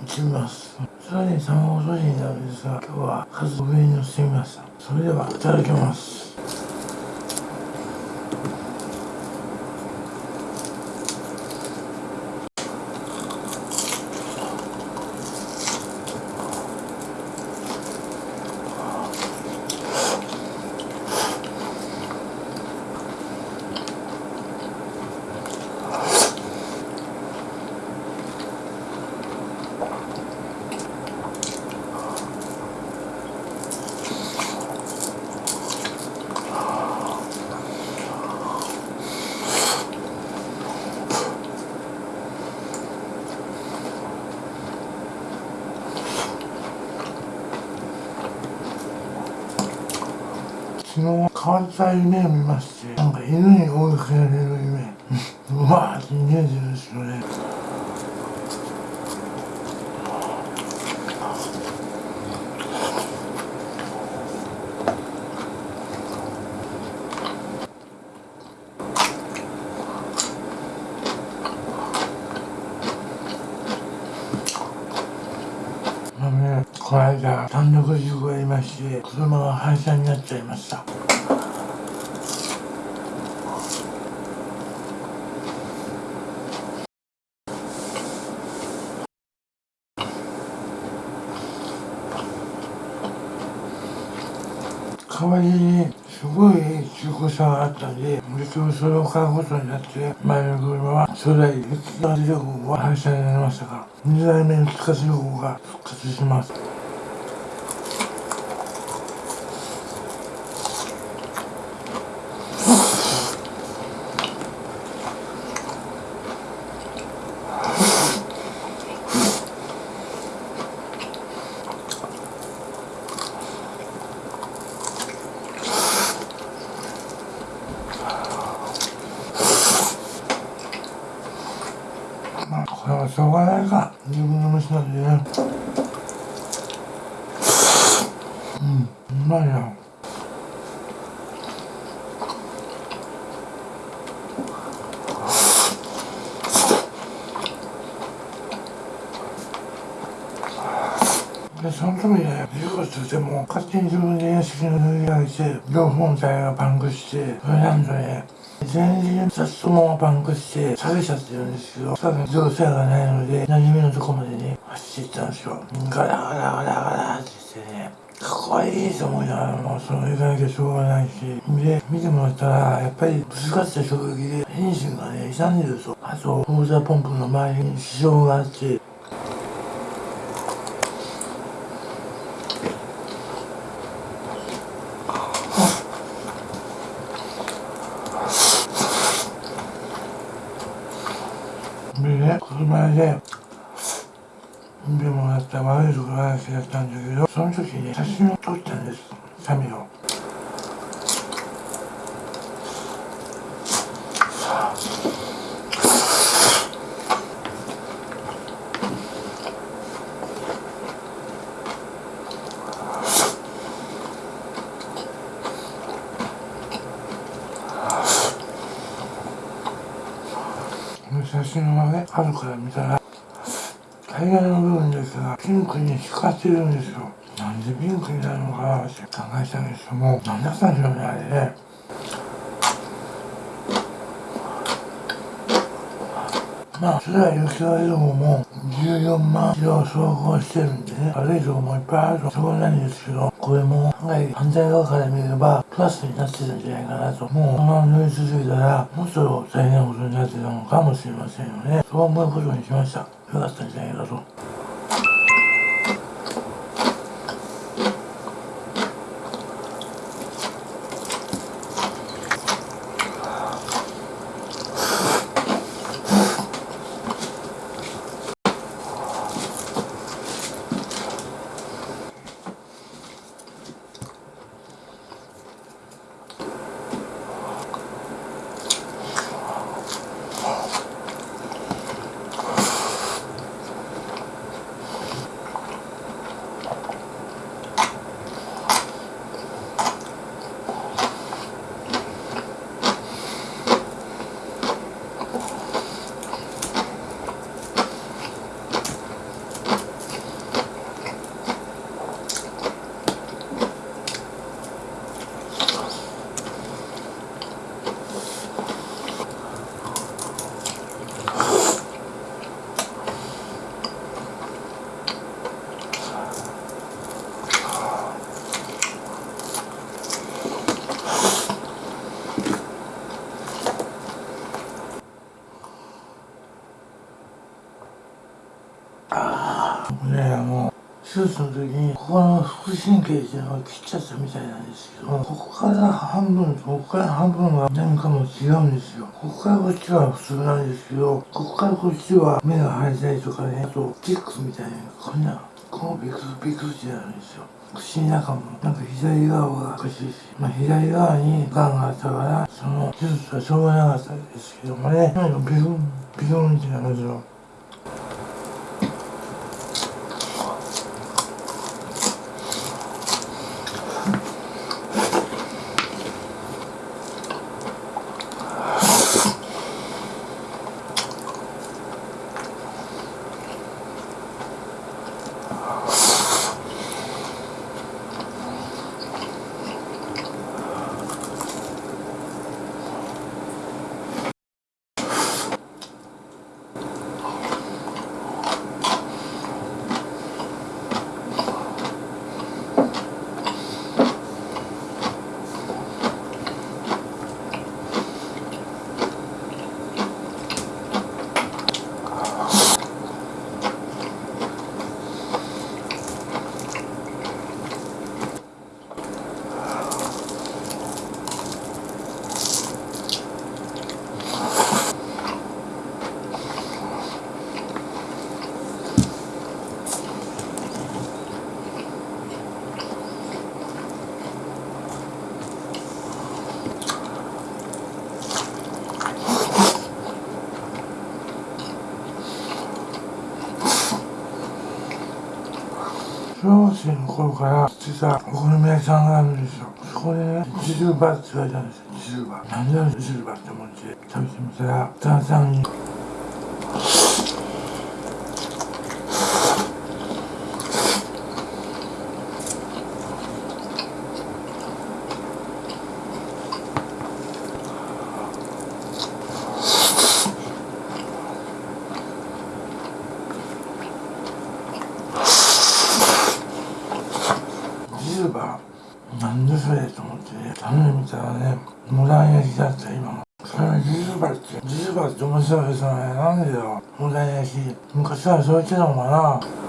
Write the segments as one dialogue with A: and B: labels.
A: ってみます。さらに卵とじになるんですが今日はカツ上にのせてみましたそれではいただきます。その変わった夢を見ましてなんか犬に追いかけられる夢。うわーって逃げてるですよねこの間単独事故がありし車が廃車になっちゃいました代わりにすごい中古車があったんで、結局それを買うことになって、前の車は初代復活旅行は廃車になりましたが、2代目の復活旅行が復活します。これはしょうがないか自分の飯なんでねうんうまいなで、その時ね、事故しても、勝手に自分で屋敷の塗り上げて、両本体がパンクして、それなんとね、全然雑もパンクして下げちゃってるんですけど、多分乗車がないので、馴染みのとこまでね、走っていったんですよ。ガラガラガラガラって言ってね、かっこいいと思いながらも、その行かなきゃしょうがないし、で、見てもらったら、やっぱりぶつかった衝撃で、エンジンがね、傷んでると。あと、フォーザーポンプの周りに支障があって、でね、車で、でもらった悪いところ話だったんだけど、その時に写真を撮ったんです、サミを。写真はね、後から見たら、タイヤの部分ですが、ピンクに光ってるんですよ。なんでピンクになるのかなって考えたんですけども、なんだったんでしょうね、あれね。まあ、それは雪割道も14万キロ走行してるんでね、悪いとこもいっぱいあると、しょうがなんですけど、これも、はい、反対側から見れば、プラスになってたんじゃないかなと。もう、このまま乗り続けたら、もっと大変なことになってたのかもしれませんよね。そう思うことにしました。よかったんじゃないかと。手術の時にここの腹神経っていうのを切っちゃったみたいなんですけどここから半分とここから半分が何かも違うんですよ。ここからこっちは普通なんですけどここからこっちは目が生えたりとかねあとチックみたいなこんなこうビクビクってなるんですよ。口の中も。なんか左側がおかしいし、まあ、左側にがんがあったからその手術はしょうがなかったんですけどもね。なんかビクンビクンってなるんですよ。小学生の頃から知ってたお好み焼きさんがあるんですよ。そこでねジルバって言われたんですよ。ジルバ何だろジルバって思って食べてみたら旦那さんにジルバなんでそれと思ってね食べてみたらねモダン焼きだった今もそれジルバってジそうですよねなんでよ。問題ないし昔からそう言ってたのかな。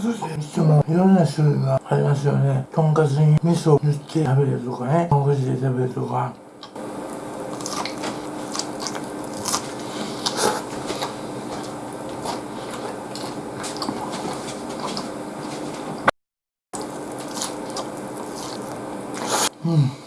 A: とんかつってもいろんな種類がありますよね。とんかつに味噌を塗って食べるとかね。とんかつで食べるとか。うん。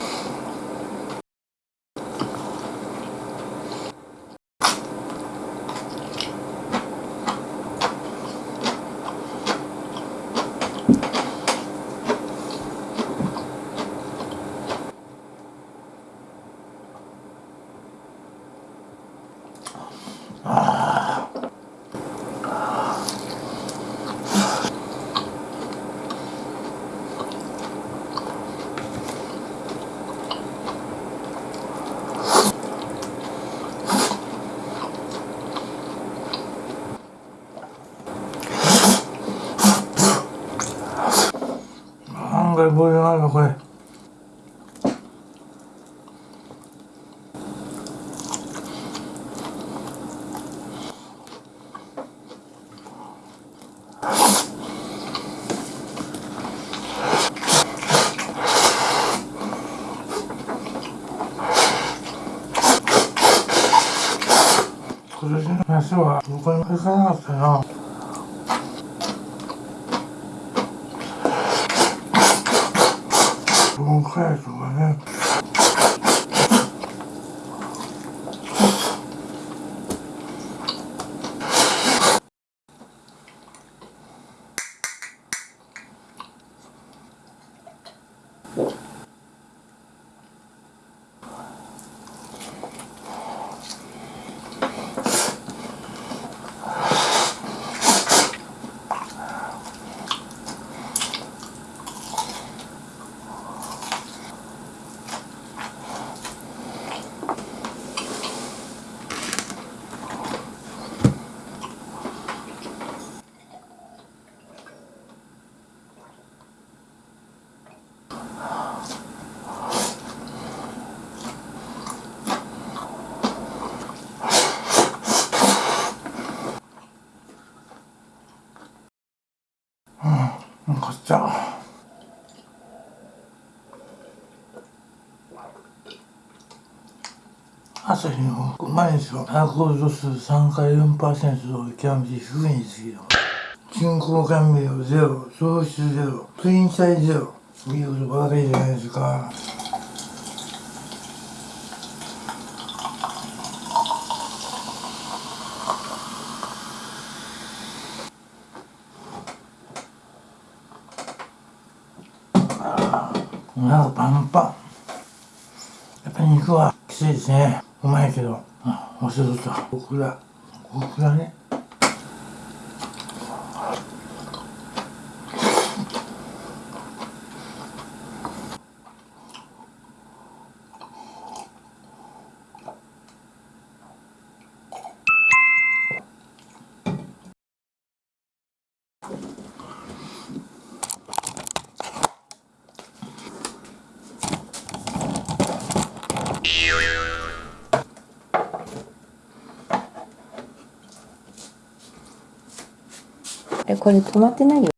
A: なボリュームあるわこれ。今年の夏はどこに行かなかったな。東海とかね。うん買った朝日の毎日はアルコール度数3から4%を極めて低いにつきよ人工甘味料ゼロ糖質ゼロプリン体ゼロ。見ることばかりじゃないですか。お腹パンパン。やっぱり肉はきついですね。うまいけど。あ忘れとった。オクラオクラね。
B: えこれ止まってないよ。